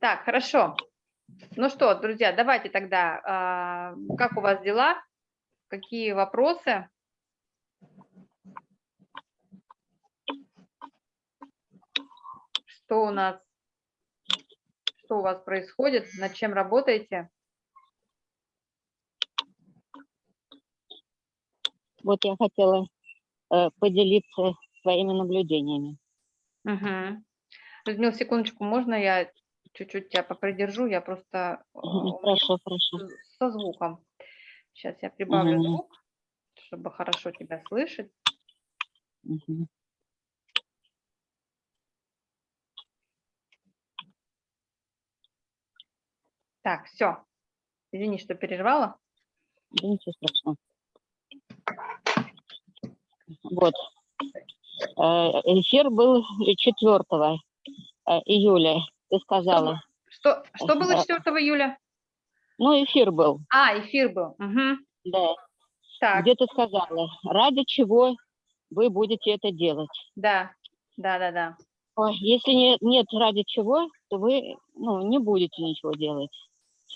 Так, хорошо. Ну что, друзья, давайте тогда, а, как у вас дела? Какие вопросы? Что у нас, что у вас происходит, над чем работаете? Вот я хотела э, поделиться своими наблюдениями. Угу. Людмила, секундочку, можно я чуть-чуть тебя попридержу? Я просто э, хорошо, хорошо. со звуком. Сейчас я прибавлю угу. звук, чтобы хорошо тебя слышать. Угу. Так, все. Извини, что перервала. Да ничего страшного. Вот. Э, эфир был 4 э, июля, ты сказала. Что, что было 4 июля? Ну, эфир был. А, эфир был. Угу. Да. Так. Где ты сказала, ради чего вы будете это делать? Да, да, да, да. Ой, если нет, нет ради чего, то вы ну, не будете ничего делать.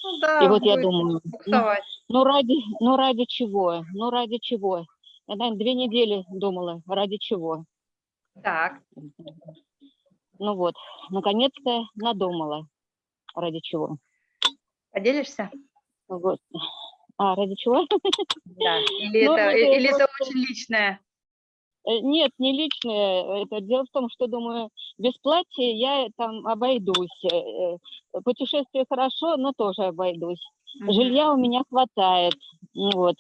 Ну, да, И вот я думаю, ну, ну, ради, ну ради чего, ну ради чего? Я, наверное, две недели думала, ради чего. Так. Ну вот, наконец-то надумала, ради чего. Поделишься? Вот. А, ради чего? Да. Или, ну, это, это, или просто... это очень личное? Э, нет, не личное. Это дело в том, что, думаю, без платья я там обойдусь. Э, э, путешествие хорошо, но тоже обойдусь. Mm -hmm. Жилья у меня хватает. Ну вот.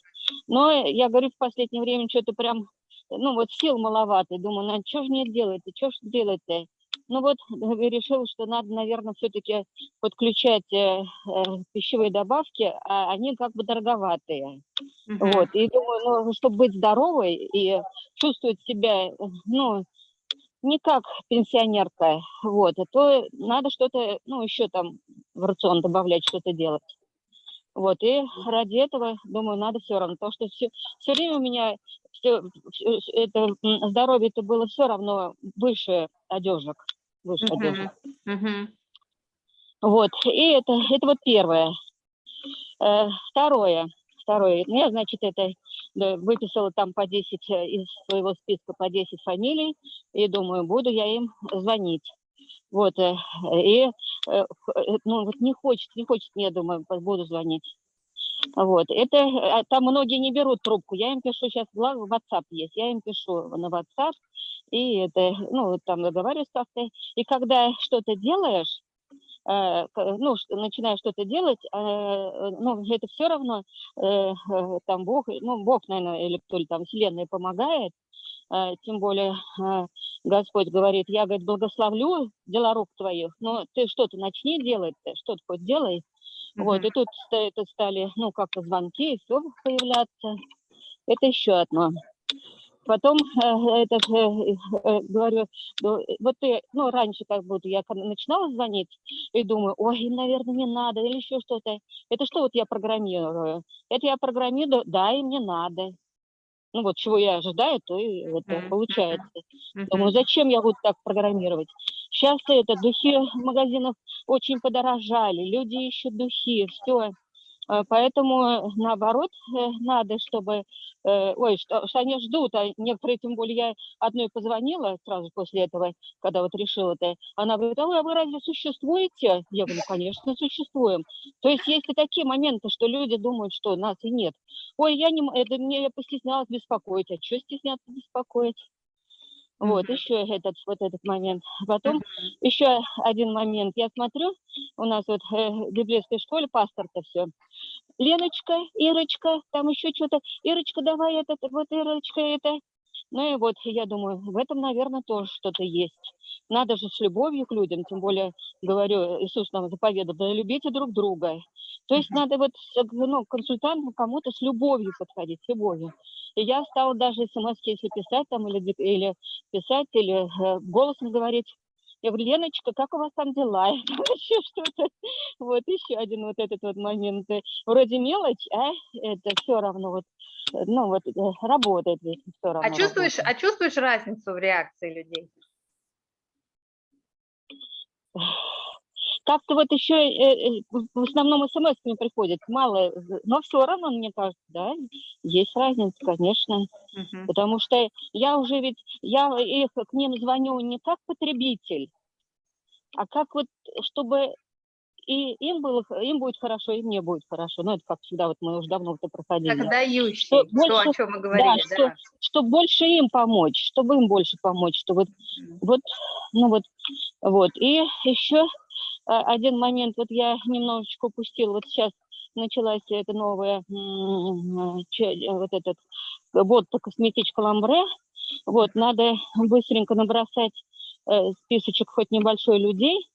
Но я говорю, в последнее время что-то прям, ну вот сил маловато. Думаю, ну что же мне делать-то, что же делать-то? Ну вот решил, что надо, наверное, все-таки подключать э, э, пищевые добавки, а они как бы дороговатые. Uh -huh. Вот, и думаю, ну, чтобы быть здоровой и чувствовать себя, ну, не как пенсионерка, вот, а то надо что-то, ну, еще там в рацион добавлять, что-то делать. Вот, и ради этого, думаю, надо все равно, потому что все, все время у меня все, это здоровье-то было все равно выше одежек, выше uh -huh. одежек. Uh -huh. Вот, и это, это вот первое. Э, второе, второе, ну, я, значит, это да, выписала там по 10 э, из своего списка по 10 фамилий, и думаю, буду я им звонить. Вот, э, и, э, ну, вот не хочет, не хочет, я думаю, буду звонить. Вот, это, а там многие не берут трубку, я им пишу, сейчас в WhatsApp есть, я им пишу на WhatsApp, и это, ну, там договариваюсь как-то, и когда что-то делаешь, ну, начинаешь что-то делать, ну, это все равно, там Бог, ну, Бог, наверное, или кто ли там, Вселенная помогает, тем более Господь говорит, я, говорит, благословлю дела рук твоих, но ты что-то начни делать, что-то хоть делай. Mm -hmm. Вот, и тут это стали, ну, как-то звонки, все появляться. Это еще одно. Потом, э, этот, э, э, говорю, вот ты, ну, раньше как будто я начинала звонить и думаю, ой, наверное, не надо, или еще что-то. Это что вот я программирую? Это я программирую, да, и мне надо ну вот чего я ожидаю, то и это mm -hmm. получается. Mm -hmm. Думаю, зачем я буду так программировать? Сейчас это духи магазинов очень подорожали, люди ищут духи, все. Э, поэтому, наоборот, э, надо, чтобы... Э, ой, что, что они ждут, а некоторые, тем более, я одной позвонила сразу после этого, когда вот решила это. Она говорит, а вы, а вы разве существуете? Я говорю, конечно, существуем. То есть есть и такие моменты, что люди думают, что нас и нет. Ой, я не... Это мне я постеснялась беспокоить. А что стесняться беспокоить? Вот, еще этот, вот этот момент. Потом еще один момент. Я смотрю, у нас вот э, в библейской школе пастор-то все. Леночка, Ирочка, там еще что-то. Ирочка, давай это, вот Ирочка это. Ну и вот, я думаю, в этом, наверное, тоже что-то есть. Надо же с любовью к людям, тем более, говорю, Иисус нам заповедал, да любите друг друга. То есть надо вот ну, консультанту кому-то с любовью подходить, с любовью. И я стала даже смс если писать там, или, или писать, или э, голосом говорить. Я говорю, Леночка, как у вас там дела? еще что-то. Вот еще один вот этот вот момент. Вроде мелочь, а это все равно вот, ну вот э, работает ведь все а равно. А чувствуешь, работает. а чувствуешь разницу в реакции людей? Как-то вот еще э, э, в основном смс мне приходит, мало, но все равно, мне кажется, да, есть разница, конечно, Мгм. потому что я уже ведь, я их к ним звоню не как потребитель, а как вот, чтобы и им было, им будет хорошо, и мне будет хорошо. Ну, это как всегда, вот мы уже давно это проходили. Как дающий, Что то, больше- о чем мы говорили, что- да. Чтобы больше им помочь, чтобы им больше помочь, чтобы Мгм. вот, ну вот, вот. И еще один момент, вот я немножечко упустила, вот сейчас началась эта новая, че- э, вот этот год по косметичка ламбре, вот, надо быстренько набросать э, списочек хоть небольшой людей,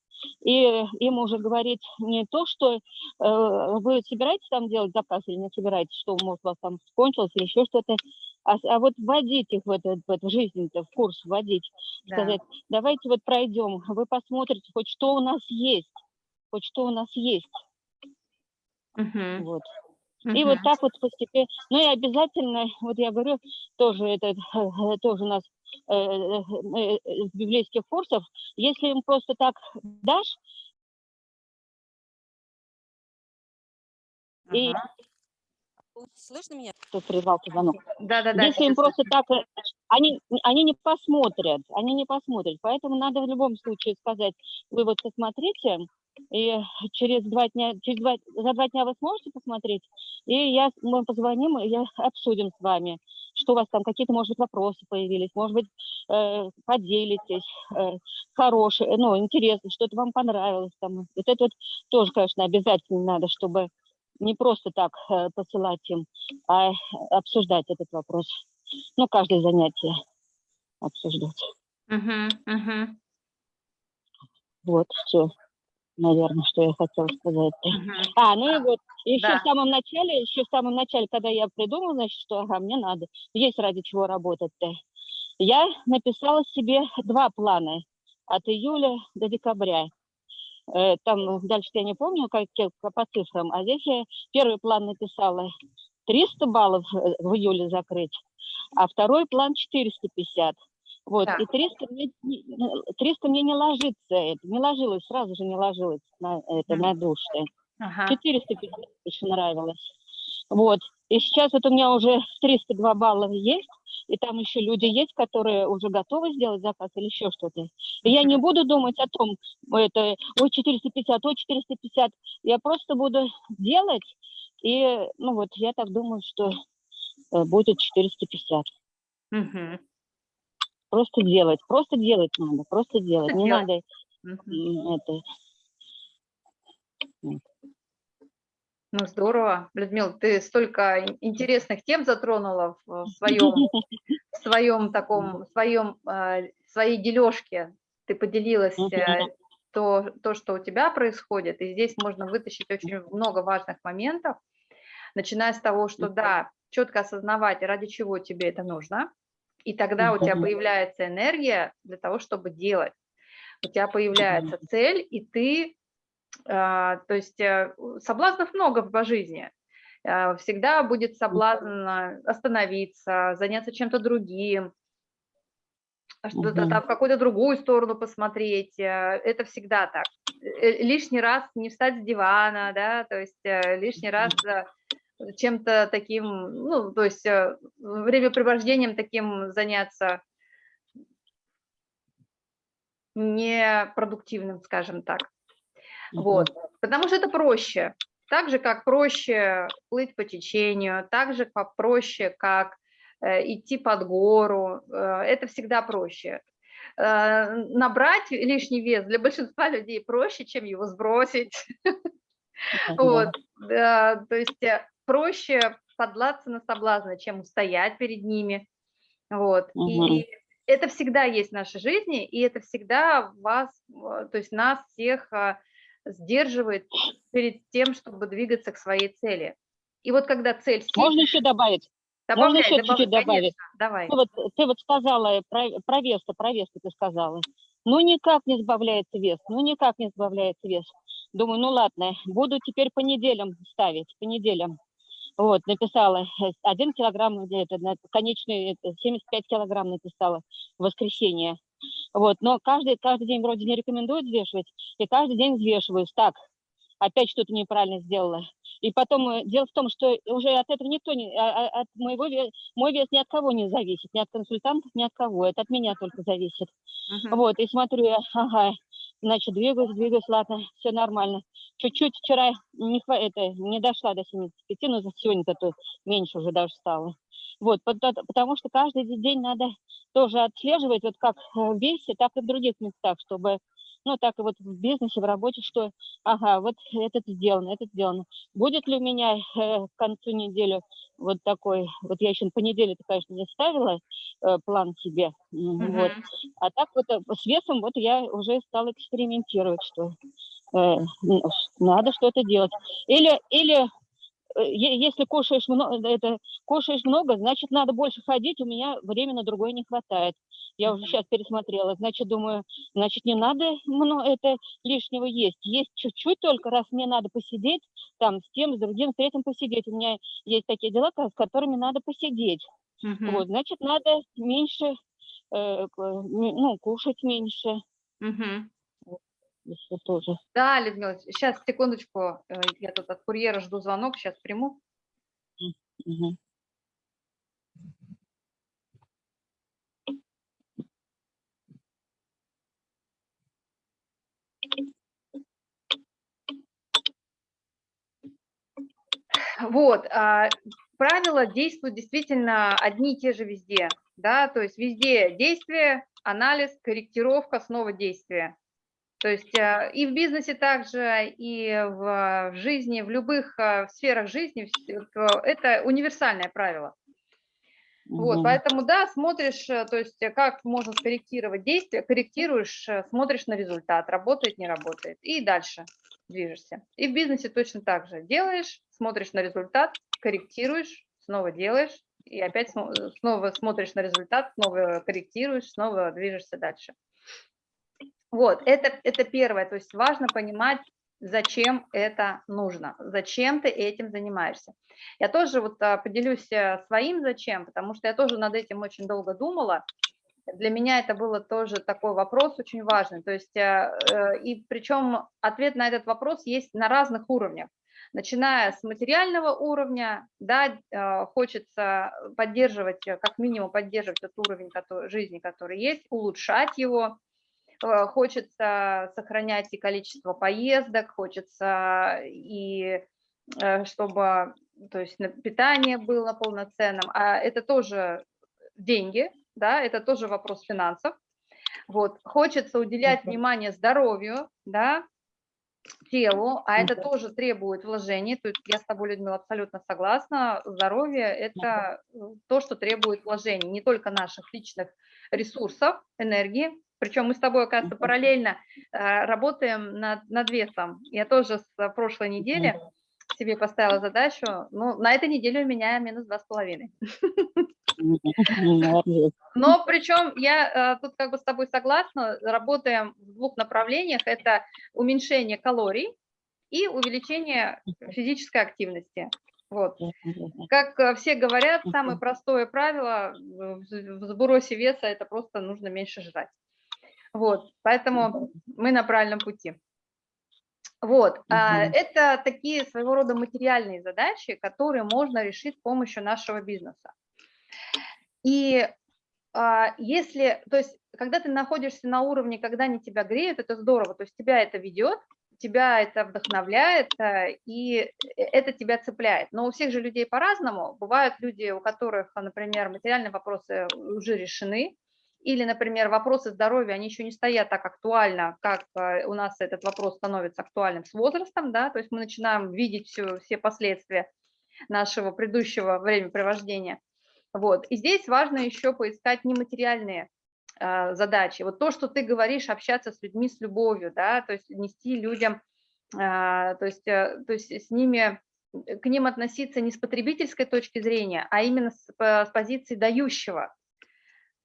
и им уже говорить не то, что э, вы собираетесь там делать заказ или не собираетесь, что может у вас там кончилось или еще что-то, а, а вот вводить их в, это, в эту жизнь, в курс вводить, Да. сказать, давайте вот пройдем, вы посмотрите, хоть что у нас есть, хоть что у нас есть, Мгм. вот. И вот Мгм. так вот постепенно. Ну и обязательно, вот я говорю, тоже это тоже у нас э, э, э, из библейских курсов, если им просто так дашь, и- Ага. Слышно меня? то прервался звонок. Да-да-да. Если им просто так, э, они, они не посмотрят, они не посмотрят. Поэтому надо в любом случае сказать, вы вот посмотрите, и через два дня, через два, за два дня вы сможете посмотреть, и я, мы позвоним, и я обсудим с вами, что у вас там, какие-то, может быть, вопросы появились, может быть, э, поделитесь, э, хорошие, ну, интересно, что-то вам понравилось там. Вот это вот тоже, конечно, обязательно надо, чтобы не просто так э, посылать им, а обсуждать этот вопрос. Ну, каждое занятие обсуждать. Мгм, мгм, Вот, все, наверное, что я хотела сказать. мгм. А, ну и вот, еще Да. в самом начале, еще в самом начале, когда я придумала, значит, что, ага, мне надо, есть ради чего работать-то. Я написала себе два плана от июля до декабря. Э, Там дальше я не помню, как, как по цифрам, а здесь я первый план написала 300 баллов э, в июле закрыть, а второй план 450. Вот, Так. и 300 мне, не- не- 300 мне не ложится, это, не ложилось, сразу же не ложилось на, это, Мгм. на душе. Ага. 450 больше нравилось. Вот. И сейчас вот у меня уже 302 балла есть, и там еще люди есть, которые уже готовы сделать заказ или еще что-то. И я не буду думать о том, это, ой, 450, ой, 450. Я просто буду делать, и, ну вот, я так думаю, что э, будет 450. Мгм, Просто делать, просто делать надо, просто делать. Не делать. надо это, Ну, здорово. Людмила, ты столько ин- интересных тем затронула в в своем, в своем таком, в своем, э, своей дележке. Ты поделилась э, то, то, что у тебя происходит, и здесь можно вытащить очень много важных моментов, начиная с того, что да, четко осознавать, ради чего тебе это нужно, и тогда у тебя появляется энергия для того, чтобы делать. У тебя появляется цель, и ты, а, то есть э, соблазнов много по жизни. Э, Всегда будет соблазн а, остановиться, заняться чем-то другим, а что-то там в какую-то другую сторону посмотреть. э, Это всегда так. Лишний раз не встать с дивана, да, то есть лишний раз чем-то таким, ну, то есть э, времяпрепровождением таким заняться непродуктивным, скажем так. Вот, потому что это проще. Так же, как проще плыть по течению, так же, как проще, как э, идти под гору, э, это всегда проще. Набрать лишний вес для большинства людей проще, чем его сбросить. Да. Вот, да, то есть проще подлаться на соблазны, чем устоять перед ними. Вот. Мгм. И это всегда есть в нашей жизни, и это всегда вас, э, то есть нас всех а, сдерживает перед тем, чтобы двигаться к своей цели. И вот когда цель Можно сильная, еще добавить? добавляй, еще чуть-чуть добавить? конечно, давай. Ты вот, ты вот сказала, про, про вес про вес ты сказала. Ну, никак не сбавляется вес, ну, никак не сбавляется вес. Думаю, ну, ладно, буду теперь по неделям ставить, по неделям. Вот, написала, э, один килограмм, где-то, на конечный, это, 75 килограмм написала в воскресенье. Вот, но каждый, каждый день вроде не рекомендуют взвешивать, и каждый день взвешиваюсь. Так, опять что-то неправильно сделала. И потом э, дело в том, что уже от этого никто не, а- а- от моего ве- мой вес ни от кого не зависит, ни от консультантов, ни от кого. Это от меня только зависит. Мгм. Вот, и смотрю я, ага, значит, двигаюсь, двигаюсь, ладно, все нормально. Чуть-чуть вчера не, это, не дошла до 75, но за сегодня-то то меньше уже даже стало. Вот, пото- потому что каждый де- день надо тоже отслеживать, вот как э, в весе, так и в других местах, чтобы, ну, так и вот в бизнесе, в работе, что, ага, вот это сделано, это сделано. Будет ли у меня э, к концу недели вот такой, вот я еще по неделе, конечно, не ставила э, план себе, м, вот, а так вот э, с весом вот я уже стала экспериментировать, что э, надо что-то делать. Или, или если кушаешь много, это, кушаешь много, значит, надо больше ходить, у меня времени на другое не хватает. Я уже сейчас пересмотрела, значит, думаю, значит, не надо мно- это лишнего есть. Есть чуть-чуть только, раз мне надо посидеть, там, с тем, с другим, с третьим посидеть. У меня есть такие дела, с которыми надо посидеть. Мгм. Вот, значит, надо меньше, э, м, ну, кушать меньше, Мгм. Если тоже. Да, Людмила, сейчас, секундочку, э, я тут от курьера жду звонок, сейчас приму. Мгм. Вот, а, правила действуют действительно одни и те же везде, да, то есть везде действие, анализ, корректировка, снова действие. То есть а, и в бизнесе также, и в, жизни, в любых а, сферах жизни это универсальное правило. Вот, поэтому, да, смотришь, э, то есть э, как можно скорректировать действие, корректируешь, э, смотришь на результат, работает, не работает, и дальше движешься. И в бизнесе точно так же. Делаешь, смотришь на результат, корректируешь, снова делаешь, и опять э, снова смотришь на результат, снова корректируешь, снова движешься дальше. Вот, это, это первое, то есть важно понимать, зачем это нужно, зачем ты этим занимаешься. Я тоже вот а, поделюсь э, своим зачем, потому что я тоже над этим очень долго думала. Для меня это было тоже такой вопрос очень важный. То есть, э, э, и причем ответ на этот вопрос есть на разных уровнях. Начиная с материального уровня, да, хочется поддерживать, как минимум поддерживать тот уровень который, жизни, который есть, улучшать его, хочется сохранять и количество поездок, хочется и э, чтобы то есть питание было полноценным, а это тоже деньги, да, это тоже вопрос финансов. Вот, хочется уделять внимание здоровью, да, телу, а это тоже требует вложений. То есть я с тобой, Людмила, абсолютно согласна. Здоровье – это э, то, что требует вложений, не только наших личных ресурсов, энергии. Причем мы с тобой, оказывается, параллельно э, работаем над, над весом. Я тоже с прошлой недели себе поставила задачу. Ну, на этой неделе у меня минус два с половиной. Но причем я э, тут как бы с тобой согласна, работаем в двух направлениях. Это уменьшение калорий и увеличение физической активности. Вот. Как э, все говорят, самое простое правило в сбросе веса– это просто нужно меньше жрать. Вот, поэтому мы на правильном пути. Вот, Мгм. это такие своего рода материальные задачи, которые можно решить с помощью нашего бизнеса. И а, если, то есть, когда ты находишься на уровне, когда они тебя греют, это здорово, то есть тебя это ведет, тебя это вдохновляет, э, и э, это тебя цепляет. Но у всех же людей по-разному. Бывают люди, у которых, например, материальные вопросы уже решены, или, например, вопросы здоровья, они еще не стоят так актуально, как э, у нас этот вопрос становится актуальным с возрастом, да, то есть мы начинаем видеть все, все последствия нашего предыдущего времяпривождения. Вот. И здесь важно еще поискать нематериальные э, задачи. Вот то, что ты говоришь, общаться с людьми с любовью, да, то есть нести людям, э, то, есть, э, то есть с ними, к ним относиться не с потребительской точки зрения, а именно с, по- с позиции дающего.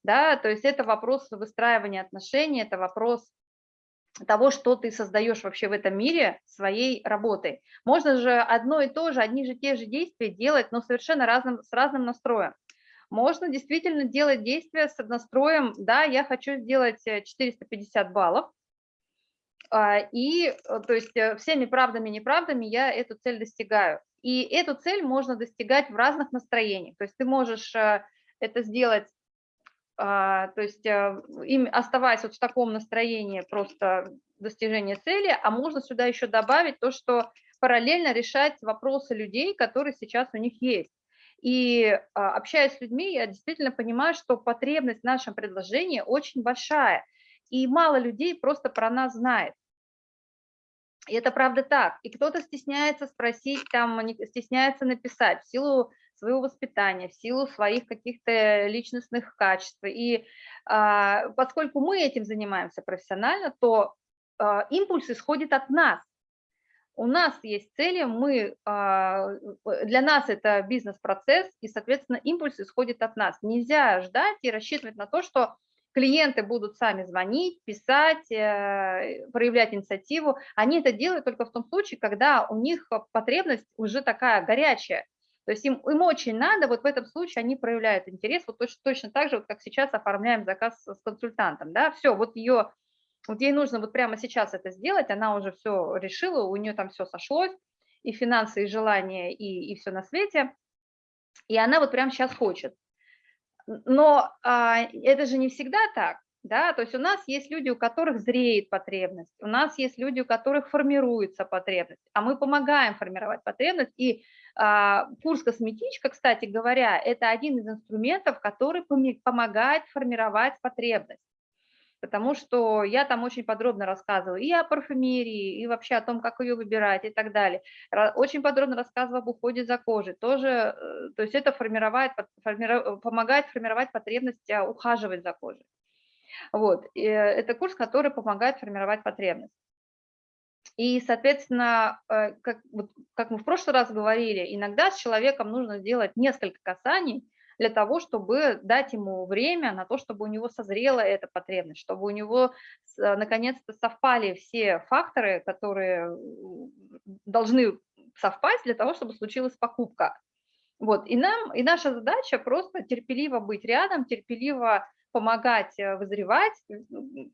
Да, то есть это вопрос выстраивания отношений, это вопрос того, что ты создаешь вообще в этом мире своей работой. Можно же одно и то же, одни же те же действия делать, но совершенно разным, с разным настроем. можно действительно делать действия с настроем, да, я хочу сделать 450 э, баллов, а, и, э, то есть, э, всеми правдами и неправдами я эту цель достигаю. И эту цель можно достигать в разных настроениях. То есть ты можешь это сделать, то есть им оставаясь вот в таком настроении просто достижения цели, а можно сюда еще добавить то, что параллельно решать вопросы людей, которые сейчас у них есть. И а, общаясь с людьми, я действительно понимаю, что потребность в нашем предложении очень большая, и мало людей просто про нас знает. И это правда так. И кто-то стесняется спросить, там, стесняется написать в силу своего воспитания, в силу своих каких-то личностных качеств. И а, поскольку мы этим занимаемся профессионально, то а, импульс исходит от нас у нас есть цели, мы, а, для нас это бизнес-процесс, и, соответственно, импульс исходит от нас. Нельзя ждать и рассчитывать на то, что клиенты будут сами звонить, писать, э, проявлять инициативу. Они это делают только в том случае, когда у них потребность уже такая горячая. То есть им, им очень надо, вот в этом случае они проявляют интерес, вот точно, точно так же, вот как сейчас оформляем заказ с консультантом. Да? Все, вот ее вот ей нужно вот прямо сейчас это сделать, она уже все решила, у нее там все сошлось, и финансы, и желания, и, и все на свете, и она вот прямо сейчас хочет. Но а, это же не всегда так, да, то есть у нас есть люди, у которых зреет потребность, у нас есть люди, у которых формируется потребность, а мы помогаем формировать потребность, и курс «Косметичка», кстати говоря, это один из инструментов, который помогает формировать потребность потому что я там очень подробно рассказываю и о парфюмерии, и вообще о том, как ее выбирать и так далее. Очень подробно рассказываю об уходе за кожей. Тоже, э, то есть это формирует, формиру, помогает формировать потребность а, ухаживать за кожей. Вот. И э, это курс, который помогает формировать потребность. И, соответственно, э, как, вот, как мы в прошлый раз говорили, иногда с человеком нужно сделать несколько касаний, для того, чтобы дать ему время на то, чтобы у него созрела эта потребность, чтобы у него э, наконец-то совпали все факторы, которые должны совпасть для того, чтобы случилась покупка. Вот, и нам, и наша задача просто терпеливо быть рядом, терпеливо помогать э, вызревать,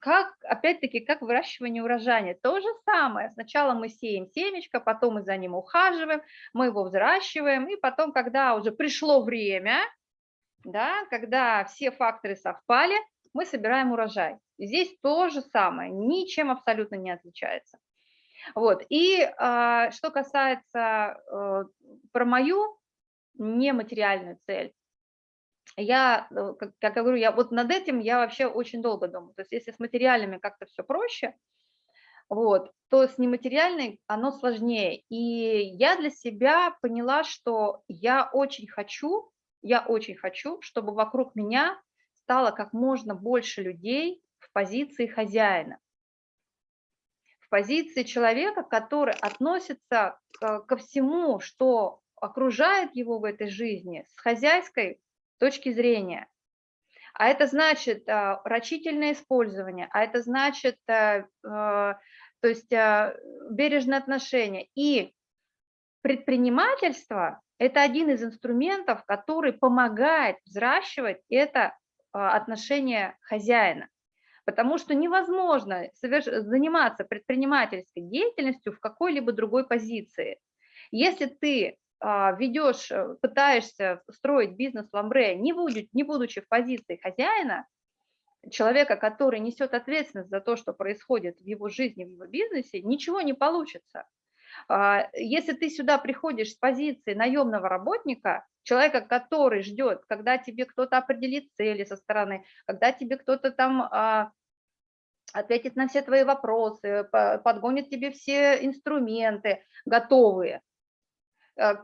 как, опять-таки, как выращивание урожая. То же самое. Сначала мы сеем семечко, потом мы за ним ухаживаем, мы его взращиваем, и потом, когда уже пришло время, да, когда все факторы совпали, мы собираем урожай. Здесь то же самое, ничем абсолютно не отличается. Вот. И э, что касается э, про мою нематериальную цель, я, э, как, я говорю, я вот над этим я вообще очень долго думаю. То есть если с материальными как-то все проще, вот, то с нематериальной оно сложнее. И я для себя поняла, что я очень хочу я очень хочу, чтобы вокруг меня стало как можно больше людей в позиции хозяина, в позиции человека, который относится ко всему, что окружает его в этой жизни с хозяйской точки зрения. А это значит а, рачительное использование, а это значит а, а, то есть бережное отношение. И предпринимательство это один из инструментов, который помогает взращивать это а, отношение хозяина. Потому что невозможно заниматься предпринимательской деятельностью в какой-либо другой позиции. Если ты ведешь, э, пытаешься строить бизнес в Ламбре, не, будет, не будучи в позиции хозяина, человека, который несет ответственность за то, что происходит в его жизни, в его бизнесе, ничего не получится. А, если ты сюда приходишь с позиции наемного работника, человека, который ждет, когда тебе кто-то определит цели со стороны, когда тебе кто-то там а, ответит на все твои вопросы, подгонит тебе все инструменты готовые,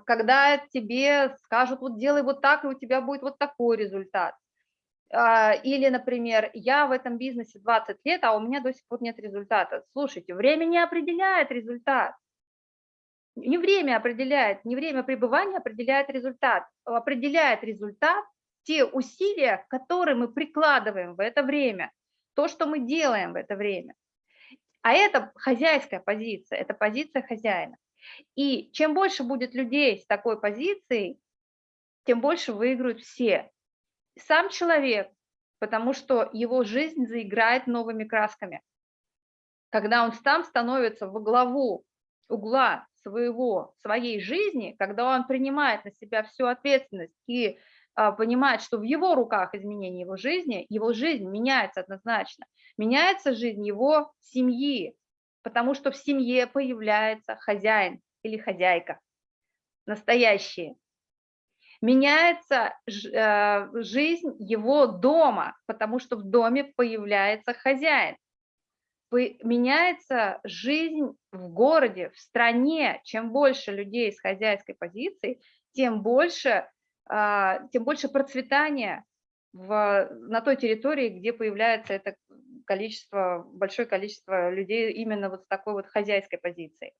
когда тебе скажут, вот делай вот так, и у тебя будет вот такой результат. А, или, например, я в этом бизнесе 20 лет, а у меня до сих пор нет результата. Слушайте, время не определяет результат. Не время определяет, не время пребывания определяет результат. Определяет результат те усилия, которые мы прикладываем в это время, то, что мы делаем в это время. А это хозяйская позиция, это позиция хозяина. И чем больше будет людей с такой позицией, тем больше выиграют все. сам человек, потому что его жизнь заиграет новыми красками. Когда он сам становится во главу угла своего, своей жизни, когда он принимает на себя всю ответственность и а, понимает, что в его руках изменение его жизни, его жизнь меняется однозначно. Меняется жизнь его семьи, потому что в семье появляется хозяин или хозяйка, настоящие. Меняется э, жизнь его дома, потому что в доме появляется хозяин. Меняется жизнь в городе, в стране. Чем больше людей с хозяйской позиции, тем больше, а, тем больше процветания в, на той территории, где появляется это количество, большое количество людей именно вот с такой вот хозяйской позицией.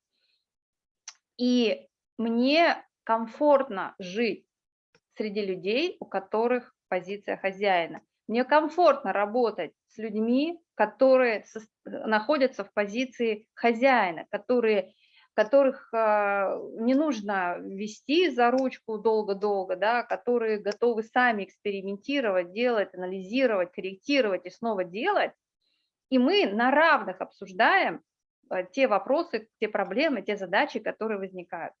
И мне комфортно жить среди людей, у которых позиция хозяина. Мне комфортно работать с людьми, которые находятся в позиции хозяина, которые, которых э, не нужно вести за ручку долго-долго, да, которые готовы сами экспериментировать, делать, анализировать, корректировать и снова делать, и мы на равных обсуждаем э, те вопросы, те проблемы, те задачи, которые возникают.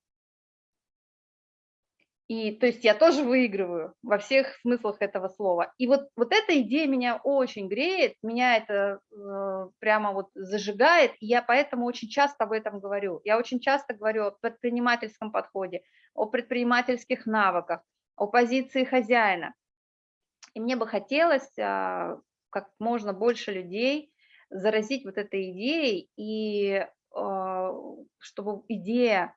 И то есть я тоже выигрываю во всех смыслах этого слова. И вот, вот эта идея меня очень греет, меня это э, прямо вот зажигает, и я поэтому очень часто об этом говорю. Я очень часто говорю о предпринимательском подходе, о предпринимательских навыках, о позиции хозяина. И мне бы хотелось э, как можно больше людей заразить вот этой идеей, и э, чтобы идея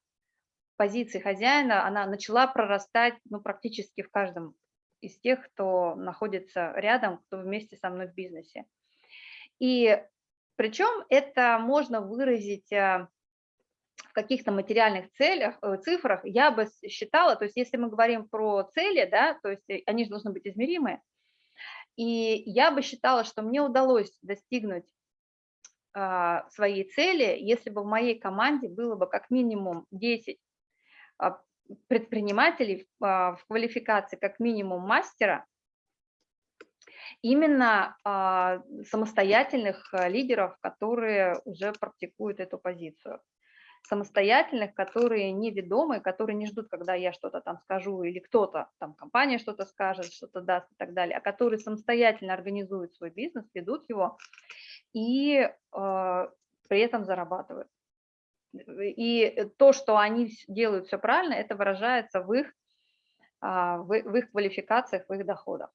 позиции хозяина, она начала прорастать ну, практически в каждом из тех, кто находится рядом, кто вместе со мной в бизнесе. И причем это можно выразить э, в каких-то материальных целях, э, цифрах, я бы считала, то есть если мы говорим про цели, да, то есть они же должны быть измеримые, и я бы считала, что мне удалось достигнуть а, своей цели, если бы в моей команде было бы как минимум 10 а, предпринимателей а, в квалификации как минимум мастера, именно самостоятельных лидеров, которые уже практикуют эту позицию. Самостоятельных, которые неведомые, которые не ждут, когда я что-то там скажу или кто-то, там компания что-то скажет, что-то даст и так далее, а которые самостоятельно организуют свой бизнес, ведут его и э, при этом зарабатывают. И то, что они делают все правильно, это выражается в их, в, в их квалификациях, в их доходах.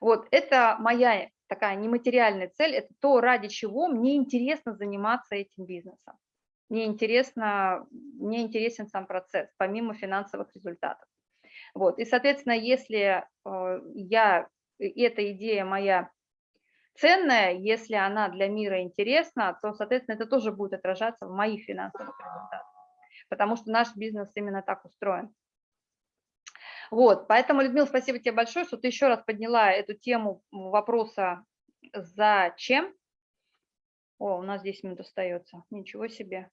Вот это моя такая нематериальная цель, это то, ради чего мне интересно заниматься этим бизнесом. Мне, интересно, мне интересен сам процесс, помимо финансовых результатов. Вот. И, соответственно, если э, я, эта идея моя ценная, если она для мира интересна, то, соответственно, это тоже будет отражаться в моих финансовых результатах, потому что наш бизнес именно так устроен. Вот, поэтому, Людмила, спасибо тебе большое, что ты еще раз подняла эту тему вопроса «Зачем?». О, у нас 10 минут остается, ничего себе.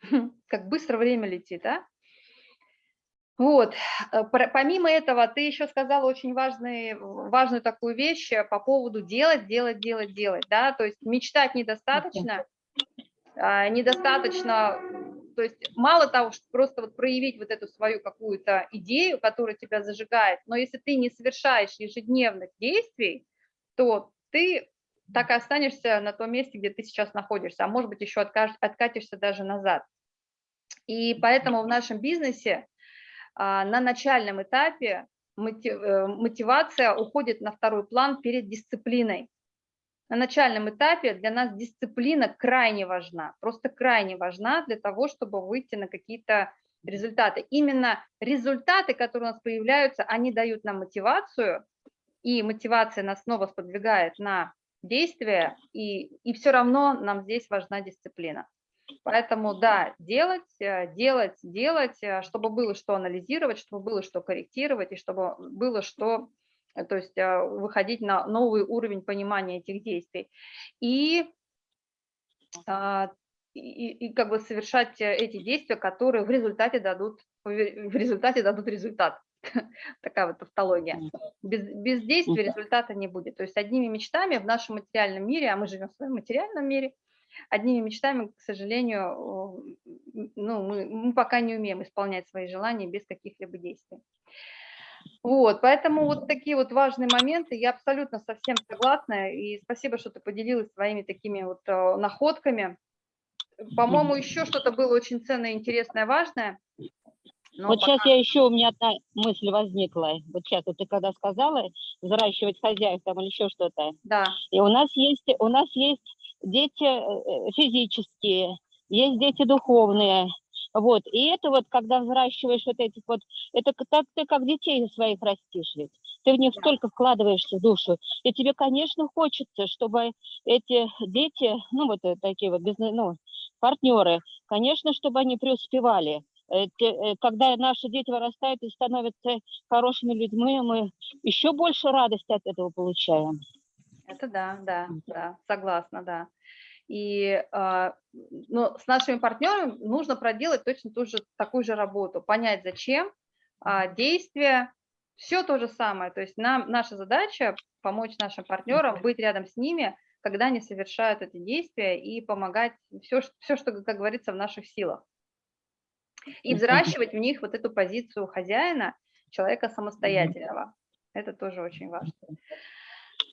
Как быстро время летит, а? Вот, э, помимо этого, ты еще сказала очень важный, важную такую вещь э, по поводу делать, делать, делать, делать, да, то есть мечтать недостаточно, а, недостаточно, то есть мало того, что просто вот проявить вот эту свою какую-то идею, которая тебя зажигает, но если ты не совершаешь ежедневных действий, то ты так и останешься на том месте, где ты сейчас находишься, а может быть еще откатишься даже назад. И поэтому в нашем бизнесе на начальном этапе э, мотивация уходит на второй план перед дисциплиной. На начальном этапе для нас дисциплина крайне важна, просто крайне важна для того, чтобы выйти на какие-то результаты. Именно результаты, которые у нас появляются, они дают нам мотивацию, и мотивация нас снова сподвигает на действие, и, и все равно нам здесь важна дисциплина. Поэтому да, делать, э, делать, делать, э, чтобы было что анализировать, чтобы было что корректировать и чтобы было что, э, то есть выходить на новый уровень понимания этих действий. И, а, и, и как бы совершать эти действия, которые в результате дадут, в результате дадут результат. Такая вот тавтология. Без, без действия Мгм. результата не будет. То есть одними мечтами в нашем материальном мире, а мы живем в своем материальном мире, одними мечтами, к сожалению, ну, мы, мы пока не умеем исполнять свои желания без каких-либо действий. Вот, поэтому вот такие вот важные моменты, я абсолютно совсем согласна, и спасибо, что ты поделилась своими такими вот э, находками. По-моему, еще что-то было очень ценное, интересное, важное. Но Вот сейчас пока- я еще, у меня одна мысль возникла. Вот сейчас вот ты когда сказала взращивать хозяев там или еще что-то. Да, И у нас есть, у нас есть дети э, физические, есть дети духовные. Вот. И это вот, когда взращиваешь вот этих вот, это так ты как детей своих растишь ведь. Ты в них Да. столько вкладываешься душу. И тебе, конечно, хочется, чтобы эти дети, ну вот э, такие вот ну, партнеры, конечно, чтобы они преуспевали. Э, э, Когда наши дети вырастают и становятся хорошими людьми, мы еще больше радости от этого получаем. это да, да, да, согласна, да. И но с нашими партнерами нужно проделать точно ту же, такую же работу, понять, зачем, а, действия, все то же самое. То есть нам, наша задача помочь нашим партнерам, быть рядом с ними, когда они совершают это действие и помогать все, все что, как говорится, в наших силах. И взращивать в них вот эту позицию хозяина, человека самостоятельного. Это тоже очень важно.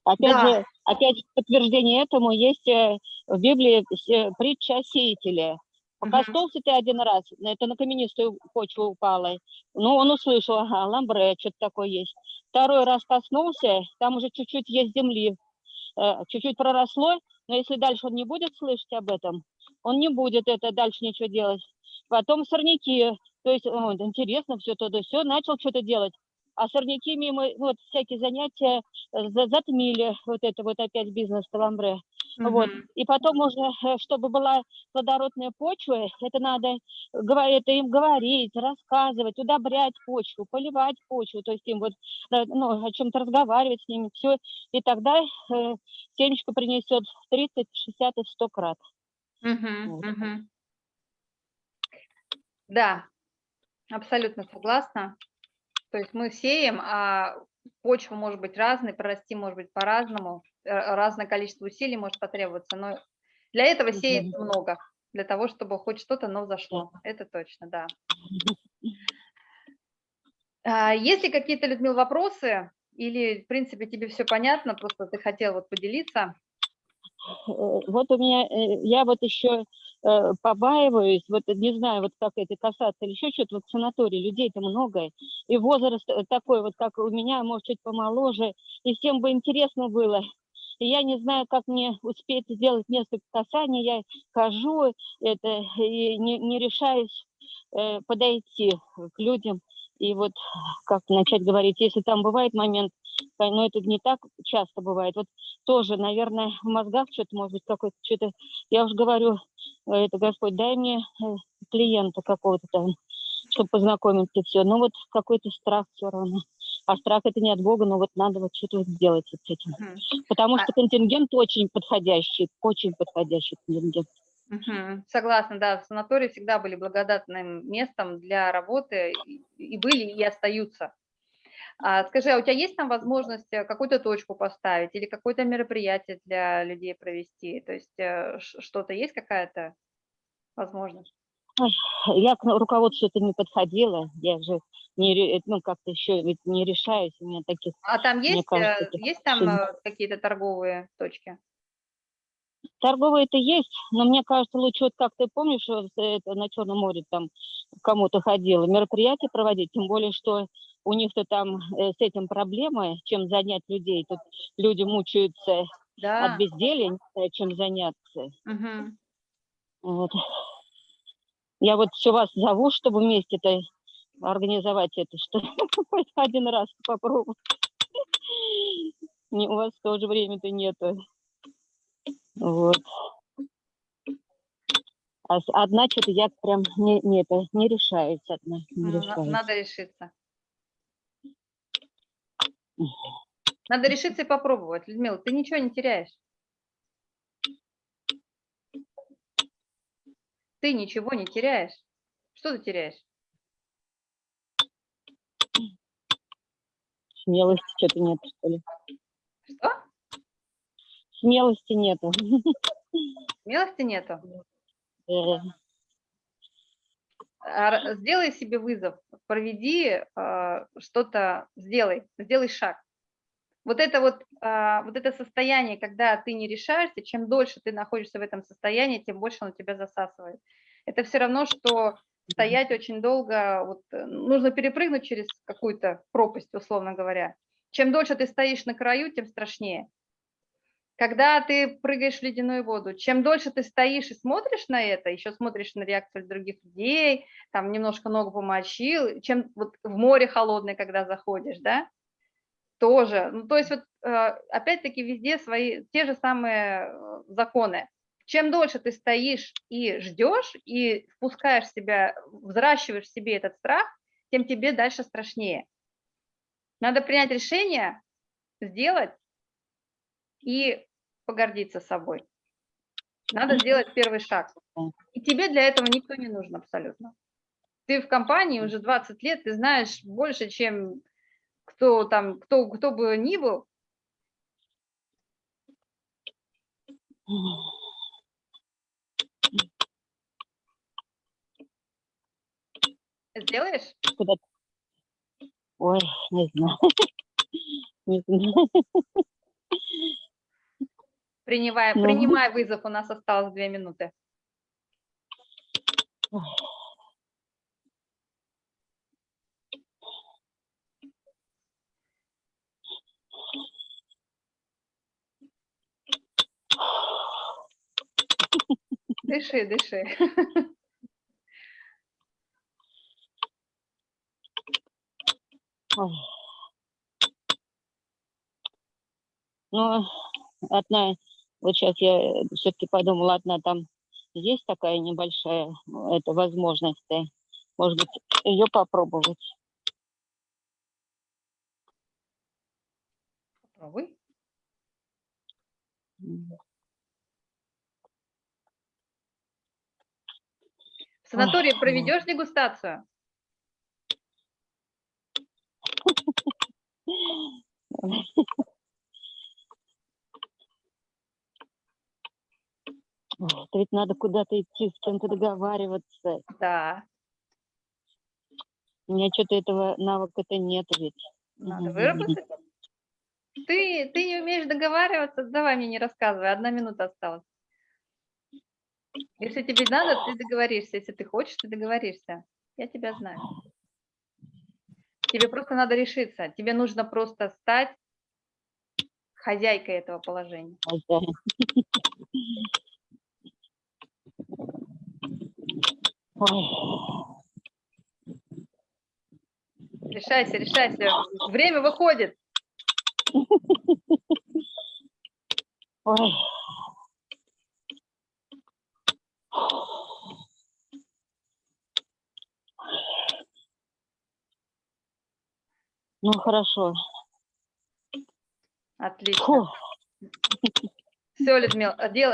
Опять Да. же, опять подтверждение этому есть э, в Библии э, притча. Мгм. Покоснулся ты один раз, это на каменистую почву упало. Ну, он услышал, ага, ламбре, что-то такое есть. Второй раз коснулся, там уже чуть-чуть есть земли, э, чуть-чуть проросло, но если дальше он не будет слышать об этом, он не будет это дальше ничего делать. Потом сорняки, то есть, о, интересно, все то да все, начал что-то делать. А сорняки мимо, вот, всякие занятия э, за- затмили вот это вот опять бизнес ламбре. Вот. Мгм. И потом уже, э, чтобы была плодородная почва, это надо это им говорить, рассказывать, удобрять почву, поливать почву, то есть им вот э, ну, о чем-то разговаривать с ними, все. И тогда э, семечко принесет 30, 60 и 100 крат. Мгм, Вот. мгм. Да, абсолютно согласна. То есть мы сеем, а почва может быть разной, прорасти может быть по-разному, э, разное количество усилий может потребоваться, но для этого сеется много, для того, чтобы хоть что-то, но взошло. Это точно, да. А, Есть ли какие-то, Людмила, вопросы? Или, в принципе, тебе все понятно, просто ты хотел вот поделиться? Э, Вот у меня, э, я вот еще э, побаиваюсь, вот не знаю, вот как это касаться или еще что-то, вот в санатории людей-то много, и возраст э, такой вот, как у меня, может, чуть помоложе, и всем бы интересно было. И я не знаю, как мне успеть сделать несколько касаний, я хожу это, и не, не решаюсь э, подойти к людям, и вот как начать говорить, если там бывает момент, э, но это не так часто бывает, вот тоже, наверное, в мозгах что-то, может быть, какое-то, что-то, я уже говорю, это, Господь, дай мне э, клиента какого-то там, чтобы познакомиться, все. Но вот какой-то страх все равно. А страх это не от Бога, но вот надо вот что-то сделать вот с этим. Мгм. Потому А- что контингент очень подходящий, очень подходящий контингент. Мгм. Согласна, да, санатории всегда были благодатным местом для работы и- и были, и остаются. А скажи, а у тебя есть там возможность э, какую-то точку поставить или какое-то мероприятие для людей провести? То есть э, что-то есть какая-то возможность? Я к руководству это не подходила, я же не, ну, как-то еще ведь не решаюсь, у меня таких А там есть, кажется, э, есть там какие-то торговые точки? Торговые это есть, но мне кажется, лучше вот как ты помнишь, это на Черном море там кому-то ходила, мероприятия проводить, тем более, что у них-то там э, с этим проблемы, чем занять людей. Тут люди мучаются от Да. не знаю, чем заняться. Мгм. Вот. Я вот все вас зову, чтобы вместе-то организовать это, что один раз попробовать. У вас тоже времени-то нету. Вот. А одна что-то я прям не, не, это, не решаюсь одна. Не решаюсь. Надо решиться. Надо решиться и попробовать. Людмила, ты ничего не теряешь. Ты ничего не теряешь. Что ты теряешь? Смелости что-то нет, что ли. Смелости нету. Смелости нету? А, Сделай себе вызов, проведи а, что-то, сделай, сделай шаг. Вот это вот, а, вот это состояние, когда ты не решаешься, чем дольше ты находишься в этом состоянии, тем больше оно тебя засасывает. Это все равно, что стоять очень долго, вот, э, нужно перепрыгнуть через какую-то пропасть, условно говоря. Чем дольше ты стоишь на краю, тем страшнее. Когда ты прыгаешь в ледяную воду, чем дольше ты стоишь и смотришь на это, еще смотришь на реакцию других людей, там немножко ногу помочил, чем вот в море холодное, когда заходишь, да, тоже. Ну, то есть вот э, опять-таки везде свои, те же самые э, законы. Чем дольше ты стоишь и ждешь, и впускаешь себя, взращиваешь в себе этот страх, тем тебе дальше страшнее. Надо принять решение, сделать и погордиться собой. Надо сделать первый шаг. И тебе для этого никто не нужен абсолютно. Ты в компании уже 20 лет, ты знаешь больше, чем кто там, кто, кто бы ни был. Сделаешь? куда-то. Ой, не знаю. Не знаю. Принимай, Ну. принимай вызов, у нас осталось две минуты. Дыши, дыши. Ну, одна, вот сейчас я все-таки подумала, одна там есть такая небольшая ну, эта возможность, э, может быть, ее попробовать. Попробуй. В санатории Ой, проведешь дегустацию? это ведь надо куда-то идти, с кем-то договариваться. Да, У меня что-то этого навыка-то нет ведь. надо выработать. Ты, ты не умеешь договариваться, давай мне не рассказывай, одна минута осталась. Если тебе надо, ты договоришься. Если ты хочешь, ты договоришься. Я тебя знаю. Тебе просто надо решиться. Тебе нужно просто стать хозяйкой этого положения. Хозяин. Решайся, решайся. Время выходит. Ой. Ну, хорошо. Отлично. Фу. Все, Людмила, дело,